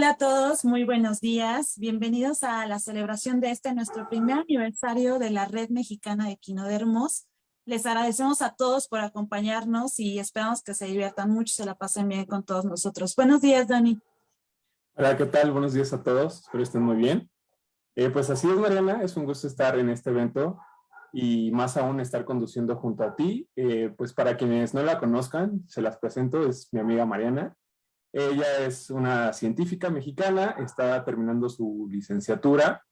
Hola, a todos, muy buenos días. Bienvenidos a la celebración de este nuestro primer aniversario de la Red Mexicana de Quinodermos. Les agradecemos a todos por acompañarnos y esperamos que se diviertan mucho se la pasen bien con todos nosotros. Buenos días, Dani. Hola, ¿qué tal? Buenos días a todos, espero estén muy bien. Eh, pues así es, Mariana, es un gusto estar en este evento y más aún estar conduciendo junto a ti. Eh, pues para quienes no la conozcan, se las presento, es mi amiga Mariana. Ella es una científica mexicana, está terminando su licenciatura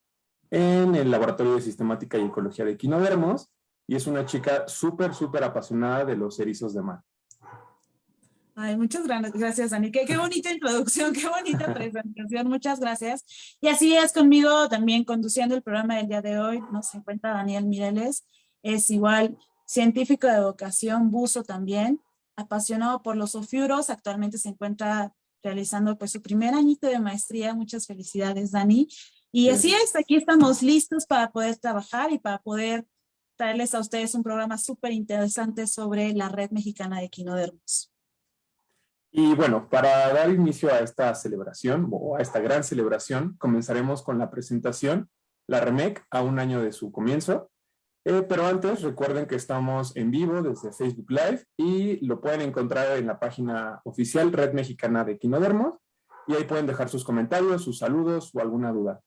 en el Laboratorio de Sistemática y Ecología de Quinodermos y es una chica súper, súper apasionada de los erizos de mar. Ay, muchas gracias, Dani. Qué, qué, bonita introducción, qué bonita presentación. Muchas gracias. Y así es conmigo también conduciendo el programa del día de hoy. Nos encuentra Daniel Mireles. Es igual científico de vocación, buzo también apasionado por los ofiuros, actualmente se encuentra realizando pues su primer añito de maestría. Muchas felicidades, Dani. Y así es, aquí estamos listos para poder trabajar y para poder traerles a ustedes un programa súper interesante sobre la Red Mexicana de Quinodermos. Y bueno, para dar inicio a esta celebración, o a esta gran celebración, comenzaremos con la presentación, la REMEC, a un año de su comienzo. Eh, pero antes recuerden que estamos en vivo desde Facebook Live y lo pueden encontrar en la página oficial Red Mexicana de Quinodermos y ahí pueden dejar sus comentarios, sus saludos o alguna duda.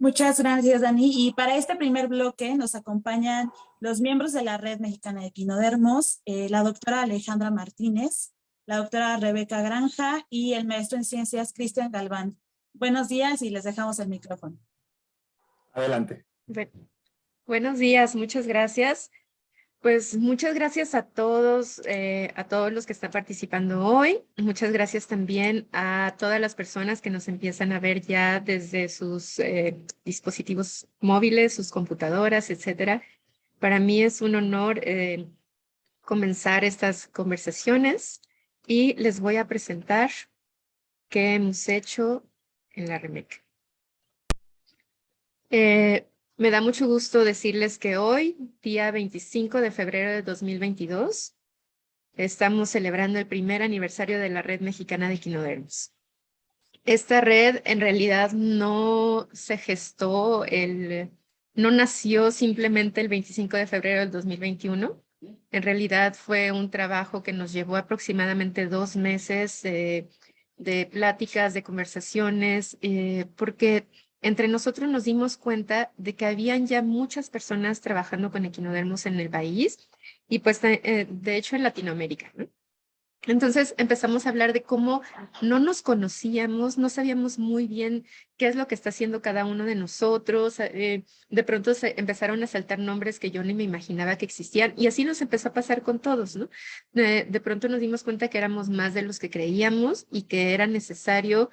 Muchas gracias, Dani. Y para este primer bloque nos acompañan los miembros de la Red Mexicana de Quinodermos, eh, la doctora Alejandra Martínez, la doctora Rebeca Granja y el maestro en ciencias Cristian Galván. Buenos días y les dejamos el micrófono. Adelante. Buenos días, muchas gracias. Pues muchas gracias a todos, eh, a todos los que están participando hoy. Muchas gracias también a todas las personas que nos empiezan a ver ya desde sus eh, dispositivos móviles, sus computadoras, etcétera. Para mí es un honor eh, comenzar estas conversaciones y les voy a presentar qué hemos hecho en la REMEC. Me da mucho gusto decirles que hoy, día 25 de febrero de 2022, estamos celebrando el primer aniversario de la Red Mexicana de Quinodermos. Esta red en realidad no se gestó, el, no nació simplemente el 25 de febrero del 2021. En realidad fue un trabajo que nos llevó aproximadamente dos meses de pláticas, de conversaciones, eh, porque entre nosotros nos dimos cuenta de que habían ya muchas personas trabajando con equinodermos en el país y pues eh, de hecho en Latinoamérica. Entonces empezamos a hablar de cómo no nos conocíamos, no sabíamos muy bien qué es lo que está haciendo cada uno de nosotros. Eh, de pronto se empezaron a saltar nombres que yo ni me imaginaba que existían y así nos empezó a pasar con todos, de pronto nos dimos cuenta que éramos más de los que creíamos y que era necesario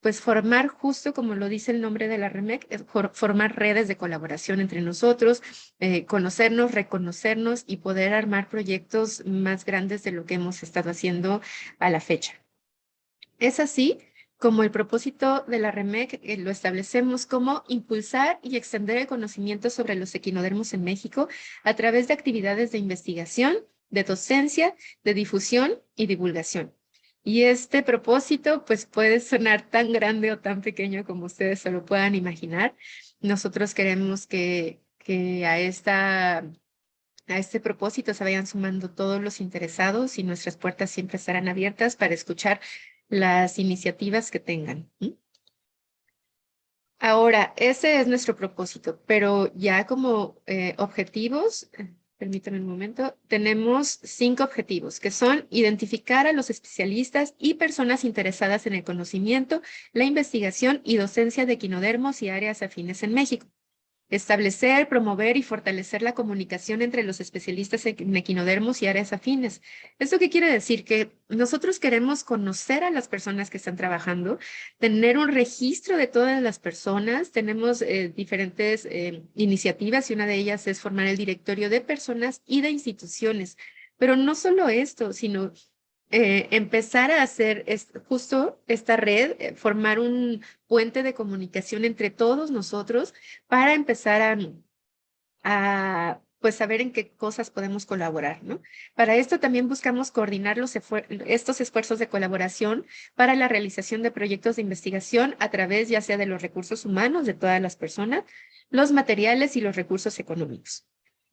pues formar justo como lo dice el nombre de la REMEC, formar redes de colaboración entre nosotros, eh, conocernos, reconocernos y poder armar proyectos más grandes de lo que hemos estado haciendo a la fecha. Es así como el propósito de la REMEC eh, lo establecemos como impulsar y extender el conocimiento sobre los equinodermos en México a través de actividades de investigación, de docencia, de difusión y divulgación. Y este propósito pues puede sonar tan grande o tan pequeño como ustedes se lo puedan imaginar. Nosotros queremos que, que a, esta, a este propósito se vayan sumando todos los interesados y nuestras puertas siempre estarán abiertas para escuchar las iniciativas que tengan. Ahora, ese es nuestro propósito, pero ya como eh, objetivos, permítanme un momento, tenemos cinco objetivos, que son identificar a los especialistas y personas interesadas en el conocimiento, la investigación y docencia de equinodermos y áreas afines en México. Establecer, promover y fortalecer la comunicación entre los especialistas en equinodermos y áreas afines. ¿Esto qué quiere decir? Que nosotros queremos conocer a las personas que están trabajando, tener un registro de todas las personas. Tenemos eh, diferentes eh, iniciativas y una de ellas es formar el directorio de personas y de instituciones. Pero no solo esto, sino eh, empezar a hacer justo esta red, eh, formar un puente de comunicación entre todos nosotros para empezar a, pues saber en qué cosas podemos colaborar, ¿no? Para esto también buscamos coordinar los estos esfuerzos de colaboración para la realización de proyectos de investigación a través ya sea de los recursos humanos de todas las personas, los materiales y los recursos económicos.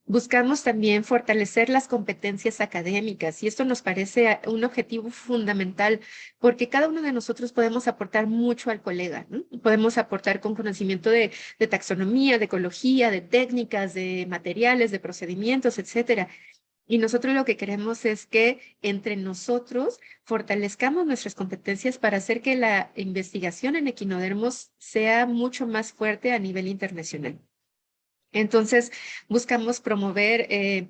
Buscamos también fortalecer las competencias académicas y esto nos parece un objetivo fundamental porque cada uno de nosotros podemos aportar mucho al colega. Podemos aportar con conocimiento de, taxonomía, de ecología, de técnicas, de materiales, de procedimientos, etcétera. Y nosotros lo que queremos es que entre nosotros fortalezcamos nuestras competencias para hacer que la investigación en equinodermos sea mucho más fuerte a nivel internacional. Entonces, buscamos promover eh,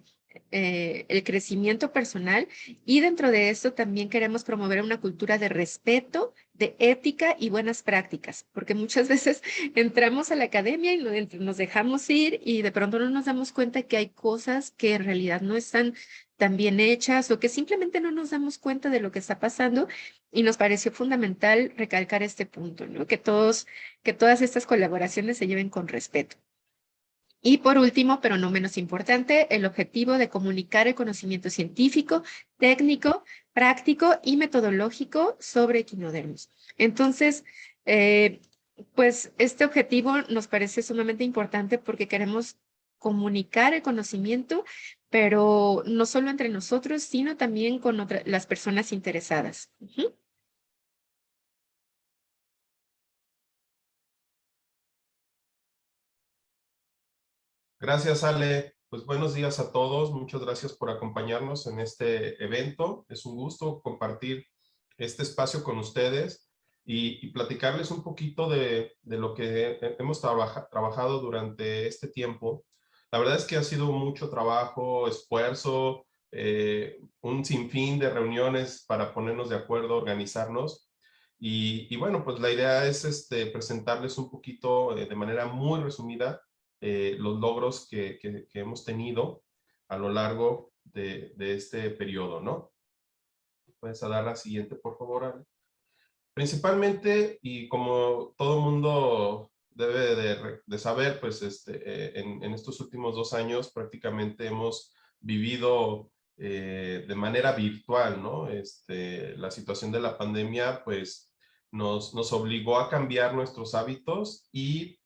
eh, el crecimiento personal y dentro de eso también queremos promover una cultura de respeto, de ética y buenas prácticas, porque muchas veces entramos a la academia y nos dejamos ir y de pronto no nos damos cuenta que hay cosas que en realidad no están tan bien hechas o que simplemente no nos damos cuenta de lo que está pasando y nos pareció fundamental recalcar este punto, ¿no? Que todos, que todas estas colaboraciones se lleven con respeto. Y por último, pero no menos importante, el objetivo de comunicar el conocimiento científico, técnico, práctico y metodológico sobre equinodermos. Entonces, eh, pues este objetivo nos parece sumamente importante porque queremos comunicar el conocimiento, pero no solo entre nosotros, sino también con las personas interesadas. Gracias, Ale. Pues buenos días a todos. Muchas gracias por acompañarnos en este evento. Es un gusto compartir este espacio con ustedes y, platicarles un poquito de, lo que hemos trabajado durante este tiempo. La verdad es que ha sido mucho trabajo, esfuerzo, eh, un sinfín de reuniones para ponernos de acuerdo, organizarnos. Y, bueno, pues la idea es este, presentarles un poquito eh, de manera muy resumida eh, los logros que, hemos tenido a lo largo de, este periodo, ¿no? Puedes dar la siguiente, por favor, Principalmente, y como todo mundo debe de, saber, pues este, eh, en, estos últimos dos años prácticamente hemos vivido eh, de manera virtual, ¿no? Este, la situación de la pandemia, pues, nos, nos obligó a cambiar nuestros hábitos y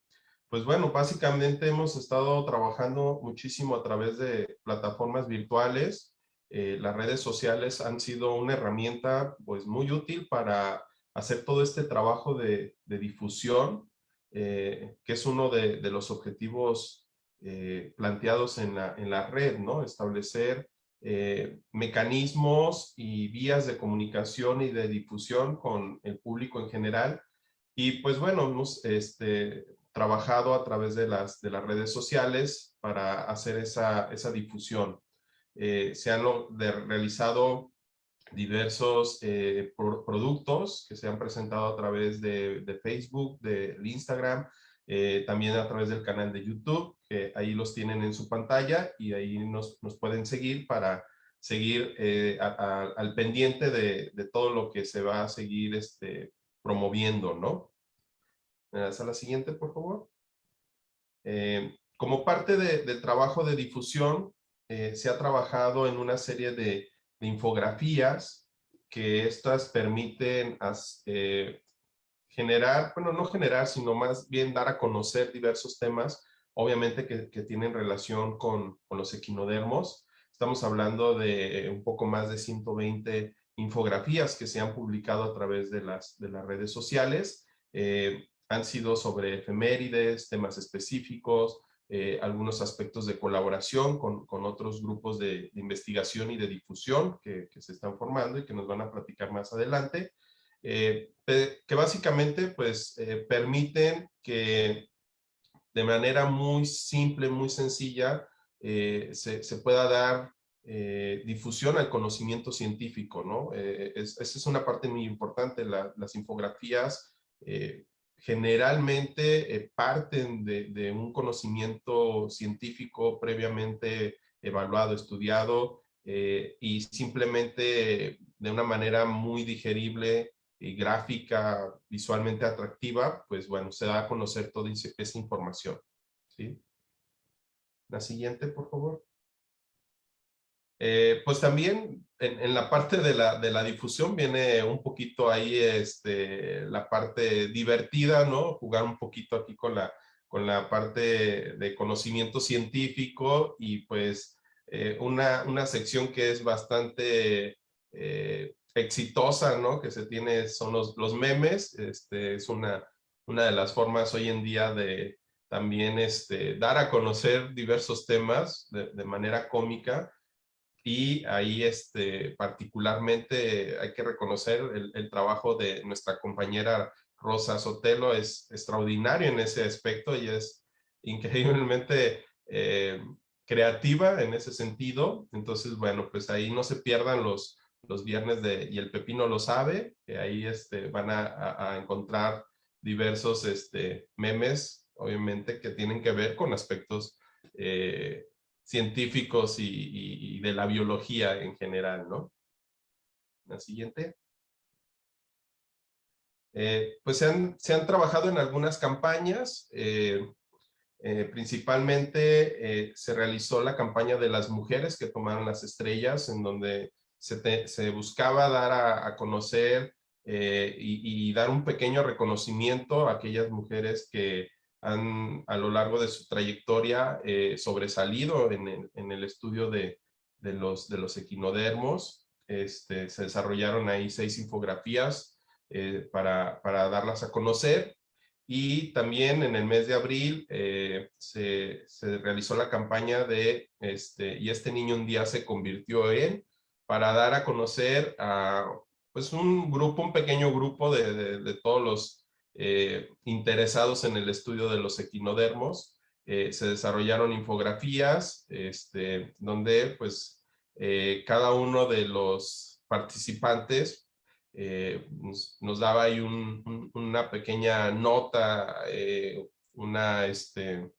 pues bueno, básicamente hemos estado trabajando muchísimo a través de plataformas virtuales. Eh, las redes sociales han sido una herramienta pues muy útil para hacer todo este trabajo de, difusión, eh, que es uno de, los objetivos eh, planteados en la, en la, red, ¿no? Establecer mecanismos y vías de comunicación y de difusión con el público en general. Y pues bueno, este, trabajado a través de las, de las redes sociales para hacer esa, esa difusión. Eh, se han realizado diversos eh, productos que se han presentado a través de, de Facebook, de, Instagram, eh, también a través del canal de YouTube, que ahí los tienen en su pantalla y ahí nos, nos pueden seguir para seguir al pendiente de, todo lo que se va a seguir este, promoviendo, ¿no? ¿Me das a la siguiente, por favor? Eh, como parte del trabajo de difusión, eh, se ha trabajado en una serie de, infografías que estas permiten eh, generar, bueno, no generar, sino más bien dar a conocer diversos temas, obviamente que, tienen relación con, los equinodermos. Estamos hablando de un poco más de 120 infografías que se han publicado a través de las, de las redes sociales han sido sobre efemérides, temas específicos, eh, algunos aspectos de colaboración con, con otros grupos de, investigación y de difusión que, se están formando y que nos van a platicar más adelante, eh, que básicamente pues eh, permiten que de manera muy simple, muy sencilla, se, se, pueda dar difusión al conocimiento científico, ¿no? esa es una parte muy importante, las infografías generalmente eh, parten de, un conocimiento científico previamente evaluado, estudiado, eh, y simplemente de una manera muy digerible y gráfica, visualmente atractiva, pues bueno, se da a conocer toda esa información. ¿sí? La siguiente, por favor. Eh, pues también en, la parte de la, de la, difusión viene un poquito ahí este, la parte divertida, ¿no? Jugar un poquito aquí con la, con la parte de conocimiento científico y pues eh, una, una, sección que es bastante eh, exitosa, ¿no? Que se tiene son los, los memes, este, es una, una de las formas hoy en día de también este, dar a conocer diversos temas de, de manera cómica y ahí este, particularmente hay que reconocer el, el, trabajo de nuestra compañera Rosa Sotelo, es extraordinario en ese aspecto y es increíblemente eh, creativa en ese sentido. Entonces, bueno, pues ahí no se pierdan los, los viernes de Y el Pepino lo sabe, que ahí este, van a, a encontrar diversos este, memes, obviamente, que tienen que ver con aspectos eh, científicos y, de la biología en general, ¿no? La siguiente. Eh, pues se han, trabajado en algunas campañas, eh, eh, principalmente se realizó la campaña de las mujeres que tomaron las estrellas, en donde se, buscaba dar a, conocer y, dar un pequeño reconocimiento a aquellas mujeres que han a lo largo de su trayectoria eh, sobresalido en el, en el estudio de, de, los, de los equinodermos. Este, se desarrollaron ahí seis infografías eh, para, para, darlas a conocer. Y también en el mes de abril eh, se, se, realizó la campaña de este, Y este niño un día se convirtió en, para dar a conocer a pues un grupo, un pequeño grupo de, de, de todos los eh, interesados en el estudio de los equinodermos. Eh, se desarrollaron infografías este, donde pues eh, cada uno de los participantes nos, daba ahí una pequeña nota, una, este,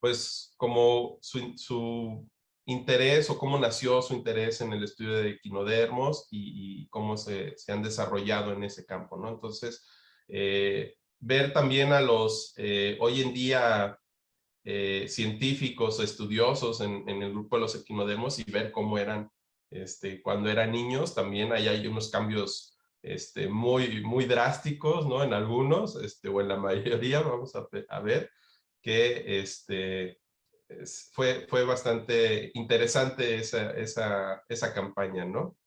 pues como su, interés o cómo nació su interés en el estudio de equinodermos y, cómo se, se, han desarrollado en ese campo, ¿no? Entonces, eh, ver también a los eh, hoy en día eh, científicos estudiosos en, el grupo de los equinodermos y ver cómo eran este, cuando eran niños, también ahí hay unos cambios este, muy, muy drásticos, ¿no? En algunos, este, o en la mayoría, vamos a, a ver, que este, fue, fue bastante interesante esa, esa, esa campaña, ¿no?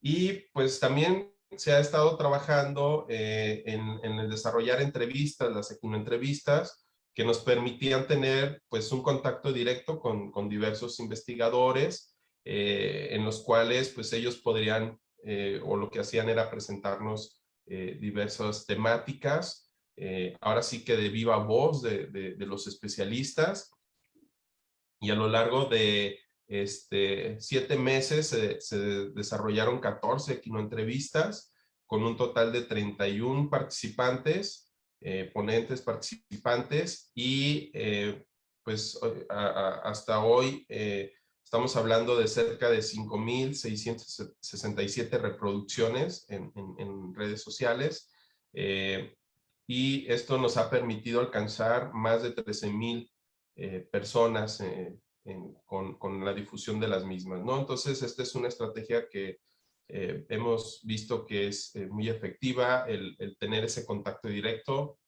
Y pues también se ha estado trabajando eh, en, el desarrollar entrevistas, las entrevistas, que nos permitían tener pues un contacto directo con, diversos investigadores, eh, en los cuales pues ellos podrían, eh, o lo que hacían era presentarnos diversas temáticas, ahora sí que de viva voz de, los especialistas, y a lo largo de este, siete meses se, desarrollaron 14 entrevistas con un total de 31 participantes, eh, ponentes participantes y eh, pues hasta hoy eh, estamos hablando de cerca de 5.667 reproducciones en, en, redes sociales y esto nos ha permitido alcanzar más de 13.000 personas con, la difusión de las mismas, ¿no? Entonces, esta es una estrategia que eh, hemos visto que es eh, muy efectiva, el, tener ese contacto directo.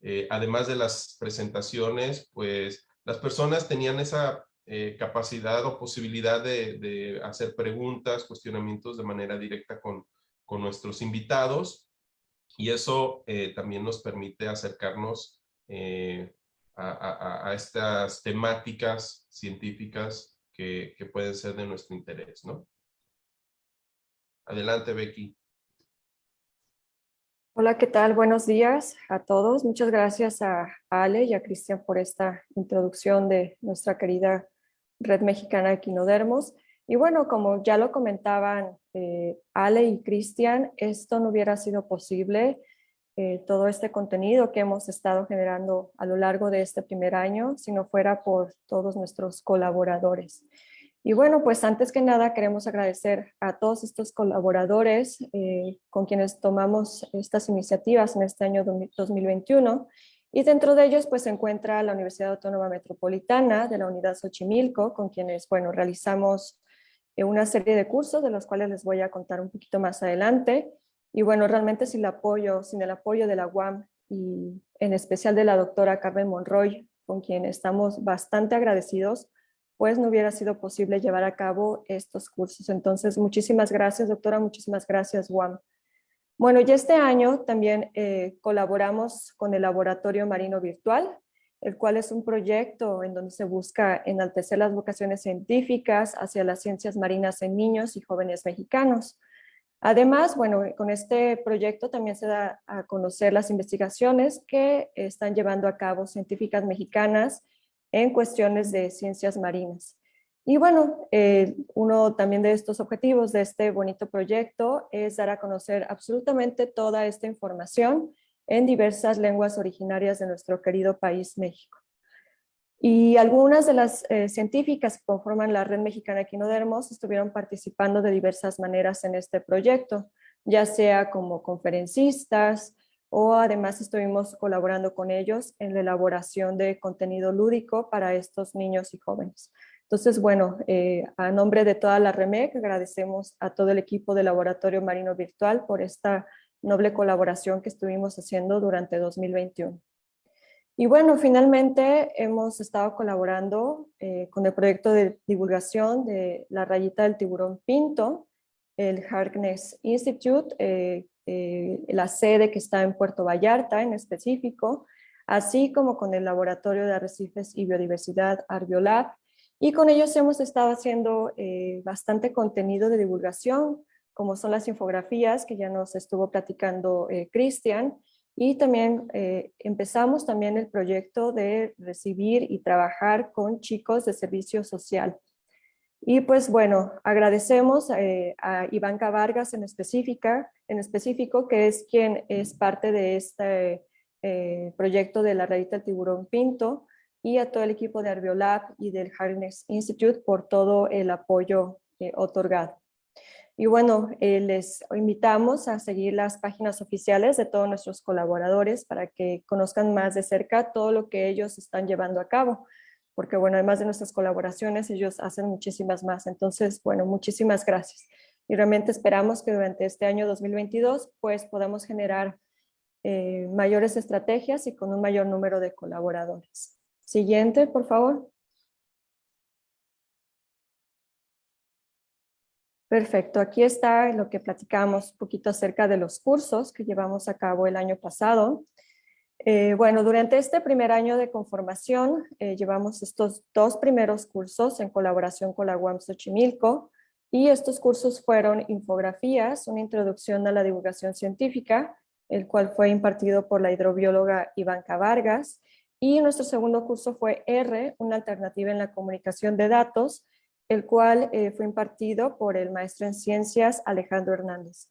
Eh, además de las presentaciones, pues las personas tenían esa capacidad o posibilidad de, hacer preguntas, cuestionamientos de manera directa con, con nuestros invitados y eso también nos permite acercarnos a, estas temáticas científicas que, pueden ser de nuestro interés, ¿no? Adelante, Becky. Hola, ¿qué tal? Buenos días a todos. Muchas gracias a Ale y a Cristian por esta introducción de nuestra querida Red Mexicana de Quinodermos. Y bueno, como ya lo comentaban eh, Ale y Cristian, esto no hubiera sido posible eh, todo este contenido que hemos estado generando a lo largo de este primer año, si no fuera por todos nuestros colaboradores. Y bueno, pues antes que nada queremos agradecer a todos estos colaboradores eh, con quienes tomamos estas iniciativas en este año 2021 Y dentro de ellos pues se encuentra la Universidad Autónoma Metropolitana de la Unidad Xochimilco, con quienes, bueno, realizamos eh, una serie de cursos de los cuales les voy a contar un poquito más adelante. Y bueno, realmente sin el apoyo, sin el apoyo de la UAM y en especial de la doctora Carmen Monroy, con quien estamos bastante agradecidos, pues no hubiera sido posible llevar a cabo estos cursos. Entonces, muchísimas gracias, doctora, muchísimas gracias, UAM. Bueno, y este año también eh, colaboramos con el Laboratorio Marino Virtual, el cual es un proyecto en donde se busca enaltecer las vocaciones científicas hacia las ciencias marinas en niños y jóvenes mexicanos. Además, bueno, con este proyecto también se da a conocer las investigaciones que están llevando a cabo científicas mexicanas en cuestiones de ciencias marinas. Y bueno, eh, uno también de estos objetivos de este bonito proyecto es dar a conocer absolutamente toda esta información en diversas lenguas originarias de nuestro querido país México. Y algunas de las eh, científicas que conforman la Red Mexicana Equinodermos estuvieron participando de diversas maneras en este proyecto, ya sea como conferencistas o además estuvimos colaborando con ellos en la elaboración de contenido lúdico para estos niños y jóvenes. Entonces, bueno, eh, a nombre de toda la REMEC, agradecemos a todo el equipo del Laboratorio Marino Virtual por esta noble colaboración que estuvimos haciendo durante 2021. Y bueno, finalmente hemos estado colaborando eh, con el proyecto de divulgación de la rayita del tiburón pinto, el Harkness Institute, eh, la sede que está en Puerto Vallarta en específico, así como con el Laboratorio de Arrecifes y Biodiversidad Arbiolab, y con ellos hemos estado haciendo eh, bastante contenido de divulgación, como son las infografías que ya nos estuvo platicando eh, Cristian, y también eh, empezamos también el proyecto de recibir y trabajar con chicos de servicio social. Y pues bueno, agradecemos a Ivanka Vargas en, específica, en específico, que es quien es parte de este proyecto de la rayita del tiburón pinto, y a todo el equipo de Arbiolab y del Harness Institute por todo el apoyo eh, otorgado. Y bueno, eh, les invitamos a seguir las páginas oficiales de todos nuestros colaboradores para que conozcan más de cerca todo lo que ellos están llevando a cabo. Porque bueno, además de nuestras colaboraciones, ellos hacen muchísimas más. Entonces, bueno, muchísimas gracias. Y realmente esperamos que durante este año 2022, pues podamos generar eh, mayores estrategias y con un mayor número de colaboradores. Siguiente, por favor. Perfecto, aquí está lo que platicamos un poquito acerca de los cursos que llevamos a cabo el año pasado. Eh, bueno, durante este primer año de conformación eh, llevamos estos dos primeros cursos en colaboración con la UAM Xochimilco y estos cursos fueron infografías, una introducción a la divulgación científica, el cual fue impartido por la hidrobióloga Ivanka Vargas, y nuestro segundo curso fue R, una alternativa en la comunicación de datos, el cual eh, fue impartido por el maestro en ciencias Alejandro Hernández.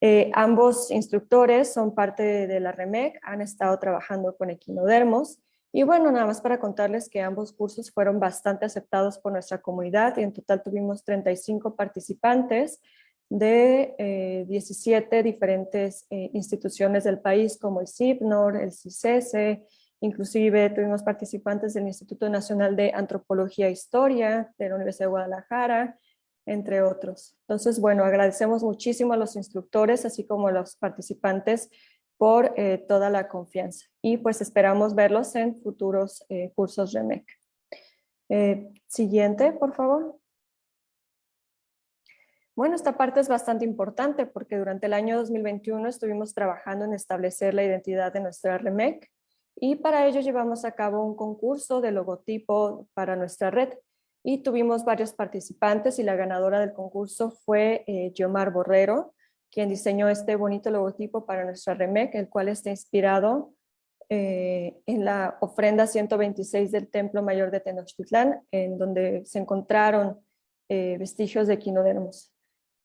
Eh, ambos instructores son parte de, la REMEC, han estado trabajando con equinodermos y bueno, nada más para contarles que ambos cursos fueron bastante aceptados por nuestra comunidad y en total tuvimos 35 participantes de 17 eh, diferentes instituciones del país como el CIPNOR, el CICESE, Inclusive tuvimos participantes del Instituto Nacional de Antropología e Historia de la Universidad de Guadalajara, entre otros. Entonces, bueno, agradecemos muchísimo a los instructores, así como a los participantes por eh, toda la confianza. Y pues esperamos verlos en futuros eh, cursos REMEC. Eh, siguiente, por favor. Bueno, esta parte es bastante importante porque durante el año 2021 estuvimos trabajando en establecer la identidad de nuestra REMEC y para ello llevamos a cabo un concurso de logotipo para nuestra red y tuvimos varios participantes y la ganadora del concurso fue eh, Borrero, quien diseñó este bonito logotipo para nuestra REMEC, el cual está inspirado eh, en la ofrenda 126 del Templo Mayor de Tenochtitlán, en donde se encontraron eh, vestigios de equinodermos.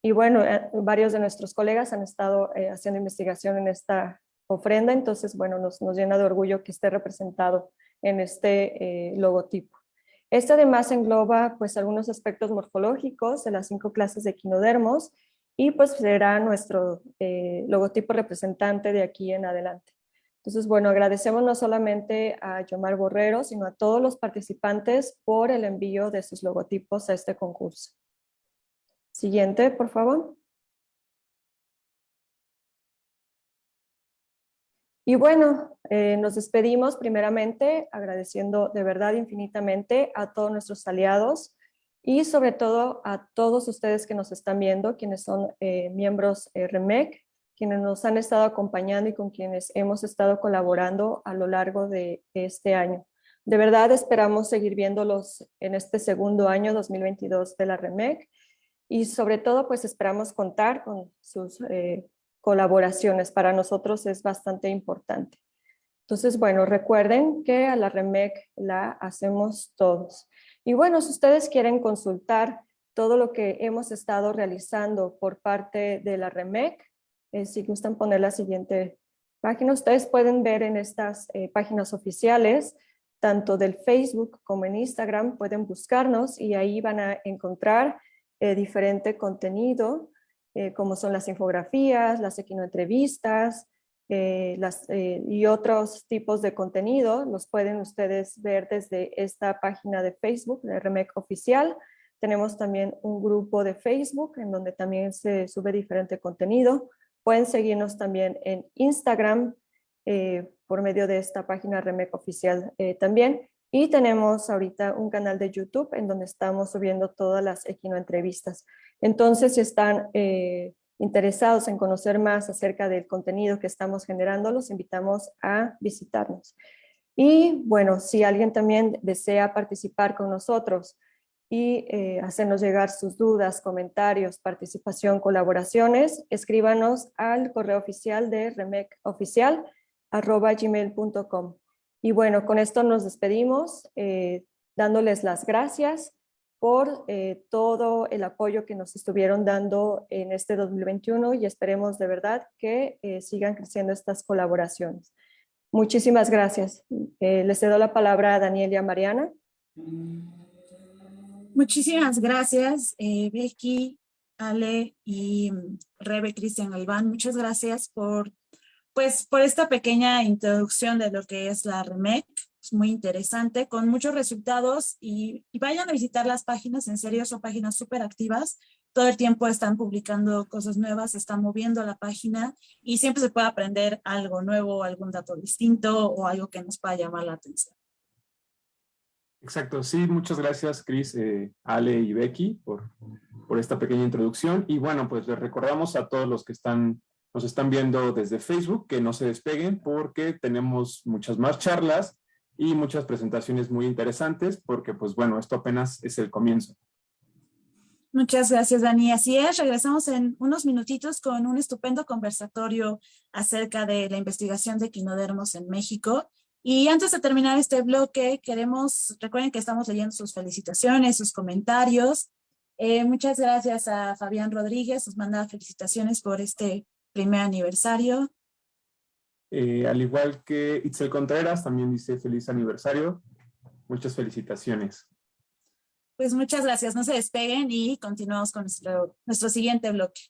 Y bueno, eh, varios de nuestros colegas han estado haciendo investigación en esta ofrenda, entonces, bueno, nos, llena de orgullo que esté representado en este eh, logotipo. Este además engloba pues algunos aspectos morfológicos de las cinco clases de equinodermos y pues será nuestro eh, logotipo representante de aquí en adelante. Entonces, bueno, agradecemos no solamente a Yomar Borrero, sino a todos los participantes por el envío de sus logotipos a este concurso. Siguiente, por favor. Y bueno, eh, nos despedimos primeramente agradeciendo de verdad infinitamente a todos nuestros aliados y sobre todo a todos ustedes que nos están viendo, quienes son eh, miembros eh, REMEC, quienes nos han estado acompañando y con quienes hemos estado colaborando a lo largo de este año. De verdad esperamos seguir viéndolos en este segundo año 2022 de la REMEC y sobre todo pues esperamos contar con sus eh, colaboraciones. Para nosotros es bastante importante. Entonces, bueno, recuerden que a la REMEC la hacemos todos. Y bueno, si ustedes quieren consultar todo lo que hemos estado realizando por parte de la REMEC, eh, si gustan poner la siguiente página, ustedes pueden ver en estas eh, páginas oficiales, tanto del Facebook como en Instagram, pueden buscarnos y ahí van a encontrar eh, diferente contenido, como son las infografías, las equinoentrevistas, las, y otros tipos de contenido, los pueden ustedes ver desde esta página de Facebook de REMEC Oficial. Tenemos también un grupo de Facebook en donde también se sube diferente contenido. Pueden seguirnos también en Instagram eh, por medio de esta página Remec Oficial eh, también. Y tenemos ahorita un canal de YouTube en donde estamos subiendo todas las Equino entrevistas. Entonces, si están eh, interesados en conocer más acerca del contenido que estamos generando, los invitamos a visitarnos. Y bueno, si alguien también desea participar con nosotros y eh, hacernos llegar sus dudas, comentarios, participación, colaboraciones, escríbanos al correo oficial de remecoficial.gmail.com. Y bueno, con esto nos despedimos, eh, dándoles las gracias por eh, todo el apoyo que nos estuvieron dando en este 2021 y esperemos de verdad que sigan creciendo estas colaboraciones. Muchísimas gracias. les cedo la palabra a Daniel y a Mariana. Muchísimas gracias, eh, Becky, Ale y mm, Rebe Cristian Albán. Muchas gracias por, pues, por esta pequeña introducción de lo que es la REMEC. Muy interesante, con muchos resultados y, vayan a visitar las páginas, en serio son páginas súper activas. Todo el tiempo están publicando cosas nuevas, están moviendo la página y siempre se puede aprender algo nuevo, algún dato distinto o algo que nos pueda llamar la atención. Exacto, sí, muchas gracias Cris, eh, Ale y Becky por, por esta pequeña introducción. Y bueno, pues les recordamos a todos los que están, nos están viendo desde Facebook que no se despeguen porque tenemos muchas más charlas y muchas presentaciones muy interesantes porque pues bueno, esto apenas es el comienzo. Muchas gracias, Dani. Así es, regresamos en unos minutitos con un estupendo conversatorio acerca de la investigación de quinodermos en México y antes de terminar este bloque, queremos, recuerden que estamos leyendo sus felicitaciones, sus comentarios. Eh, muchas gracias a Fabián Rodríguez, nos manda felicitaciones por este primer aniversario. Eh, al igual que Itzel Contreras, también dice feliz aniversario. Muchas felicitaciones. Pues muchas gracias, no se despeguen y continuamos con nuestro, nuestro siguiente bloque.